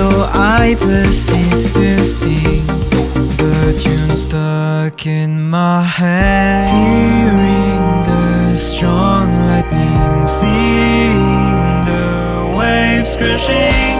So I persist to sing The tune stuck in my head Hearing the strong lightning Seeing the waves crashing